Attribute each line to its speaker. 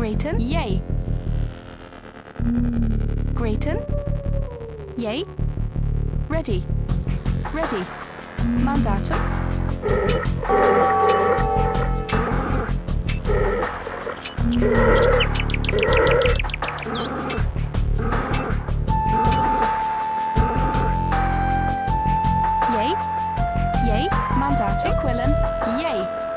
Speaker 1: Grayton, yay. Grayton, yay. Ready. Ready. Mandatum. Yay. Yay. Mandatum. Quillen, yay.